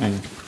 嗯。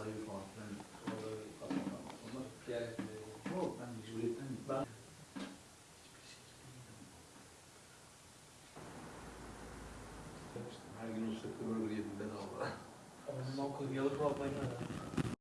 Sahibi falan filan. Oraları atmam Onlar diğer Yok ben mecburiyetten. Ben Her gün o sıkı burger yedim bedava. Ondan koyayım yalık almayı da.